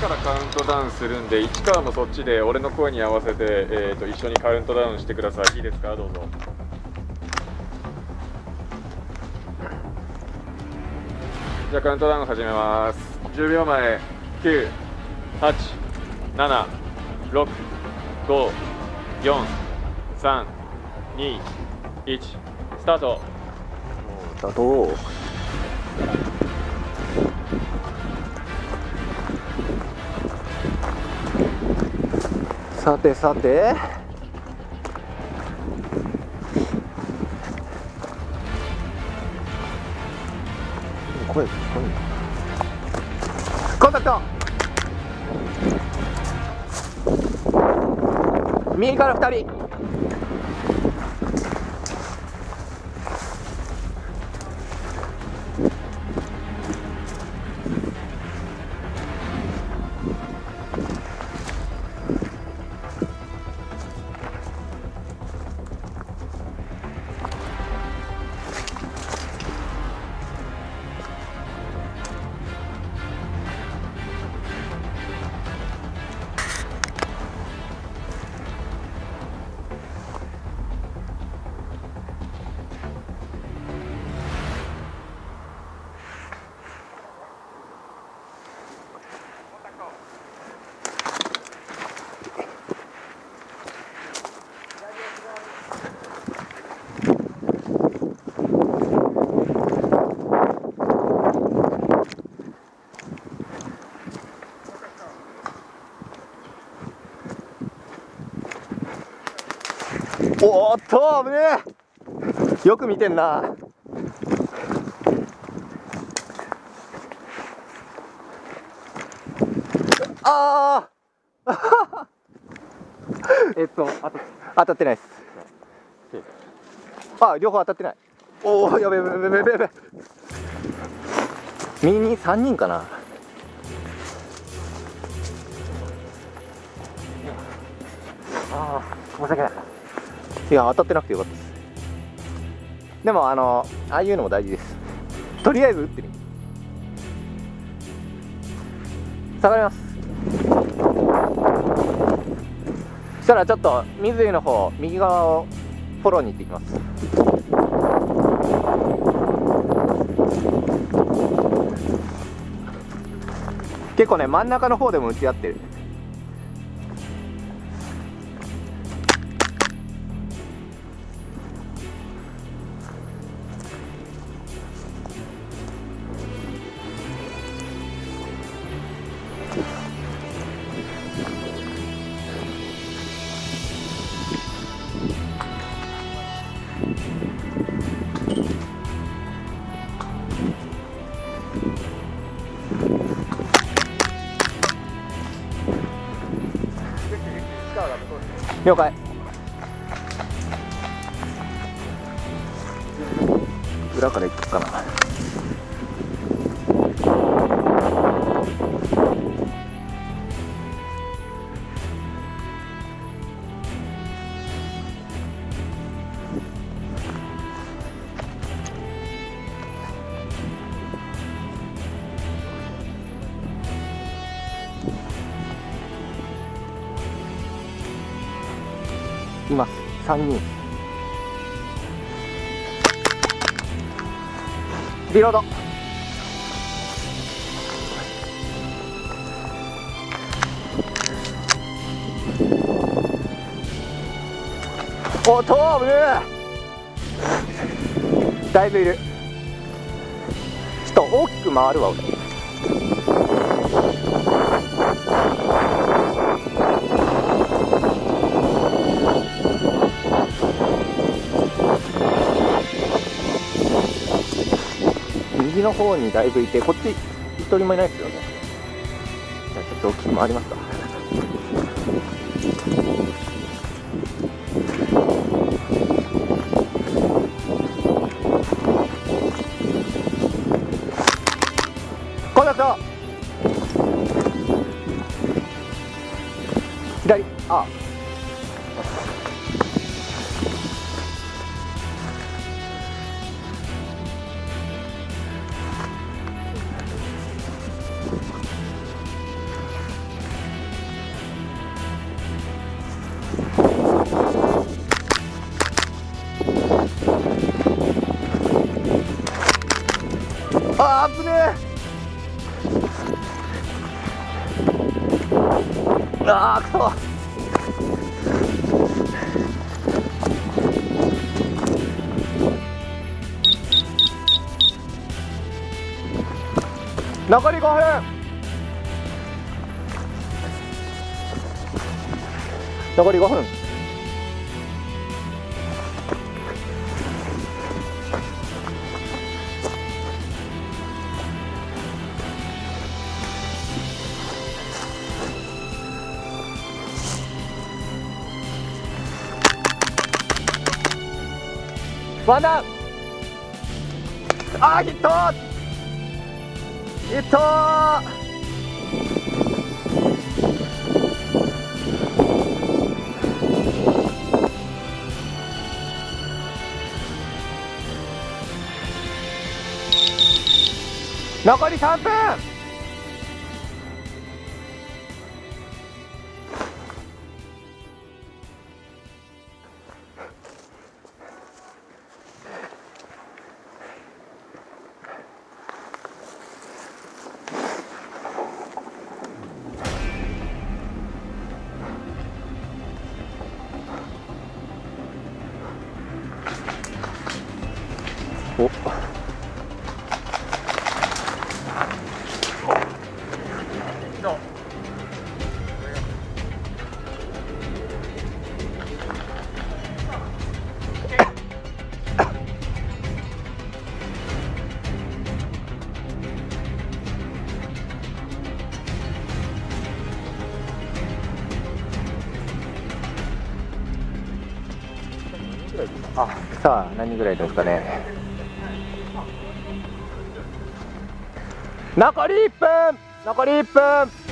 からカウントダウンするんで市川もそっちで俺の声に合わせて、えー、と一緒にカウントダウンしてください。いいですか？どうぞ。じゃあカウントダウン始めます。10秒前。9 8 7 6 5 4 3 2 1スタート。スタさてさて。声聞こえコンタクト。右から2人。おーっと危ねえ。よく見てんな。ああ えっとあと当たってないです。あ両方当たってない。おおやべやべやべやべやべ右に3人かな。ああ申し訳ないいや当たってなくてよかったです。でもあのああいうのも大事です。とりあえず打ってみ。下がります。そしたらちょっと水井の方右側をフォローに行ってきます。結構ね真ん中の方でも打ち合ってる。了解。裏から行くかな。3人。リロード。おトーブだいぶいる。ちょっと大きく回るわ俺。右の方にだいぶいてこっち一人もいないですよね。じゃあちょっと大きく回りますか。コンタクト左。あ。あーくそ残り5分残り5分ワンダウンあーヒット。ヒット。残り3分。お。あさあ何ぐらいですかね。残り1分残り1分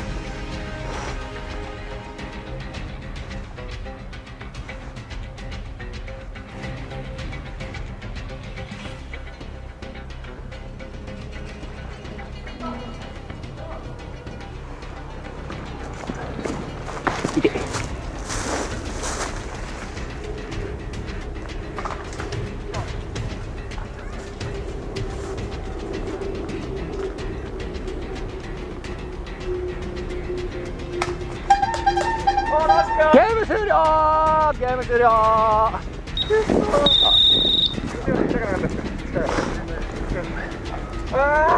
終了。あ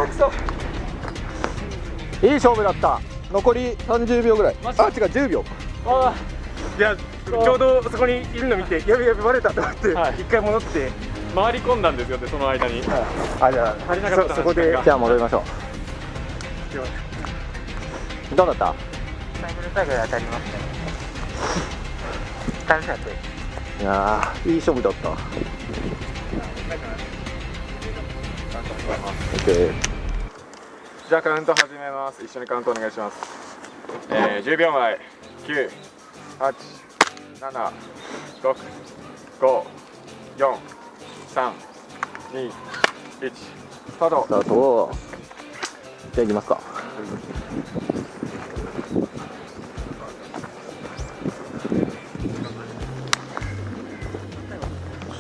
ーくそ。いい勝負だった。残り30秒ぐらい。あ違う10秒。あいやちょうどそこにいるの見てやべやべバレたと思ってはい。一回戻って。ー回り込んだんですよでその間に。あじゃ足りなかったなそそこでじゃあ戻りましょう。どうだった？最後の最後で当たりましたね楽しかったです。いやーいい勝負だった。オッケー。じゃあカウント始めます。一緒にカウントお願いします。えー、10秒前。9 8 7 6 5 4 3 2 1スタート。スタート。じゃあ行きますか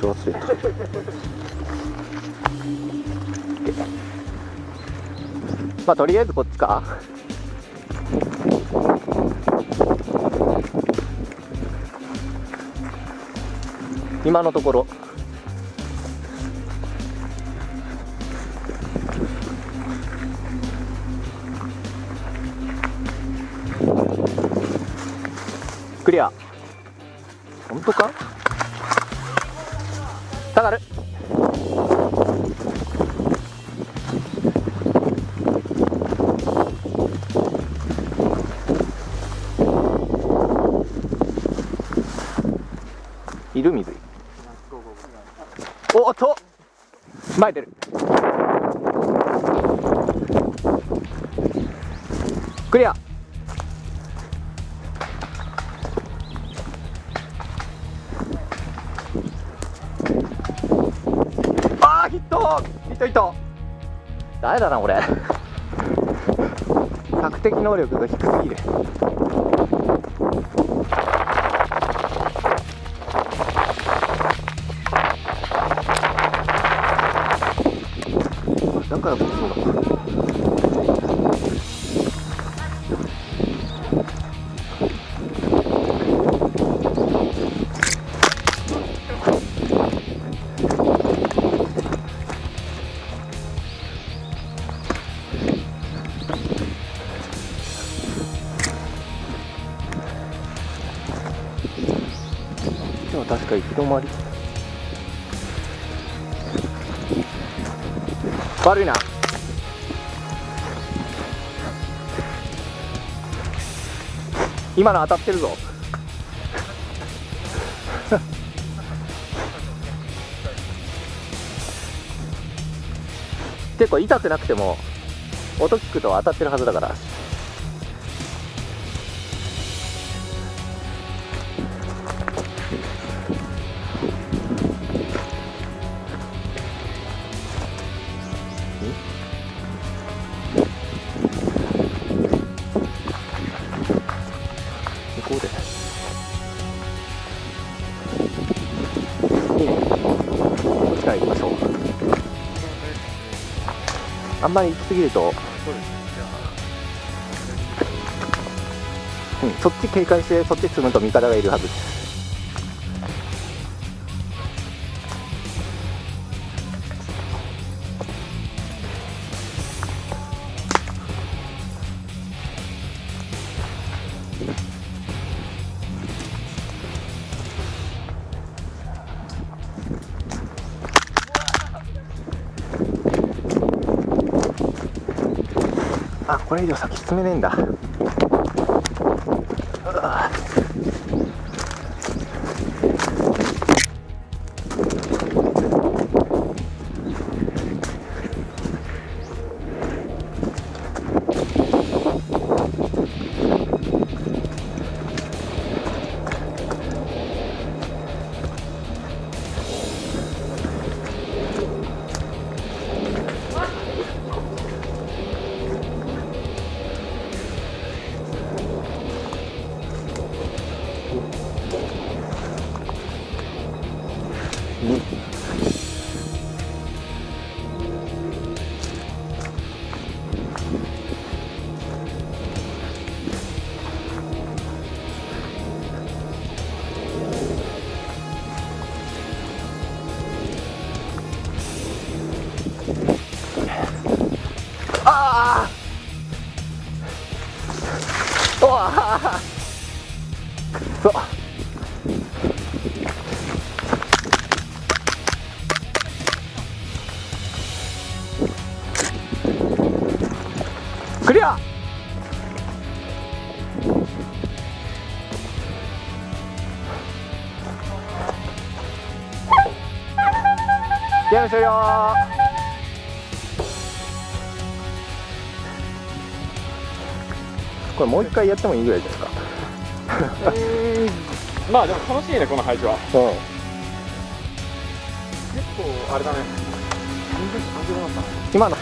腰忘れたまあとりあえずこっちか。今のところ。クリア。本当か？下がる。いる水。おっと。前出る。クリア。トヒットヒットダメだな俺索敵能力が低すぎる悪いな。今の当たってるぞ。結構痛くなくても音聞くと当たってるはずだから。んまり行き過ぎるとうん、そっち警戒してそっち進むと味方がいるはずです以上先進めねえんだ。ゲーム終了これもう一回やってもいいぐらいじゃないですか。まあでも楽しいねこの配置は。うん。結構あれだね。今の。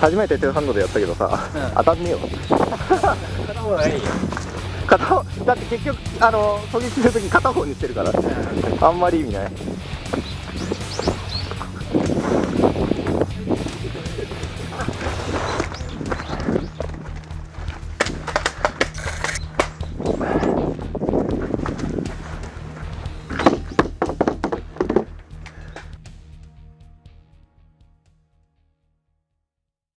初めてテーハンドでやったけどさ、当たんねえよ。片方がいい片方だって結局あの狙撃するとき片方にしてるから、あんまり意味ない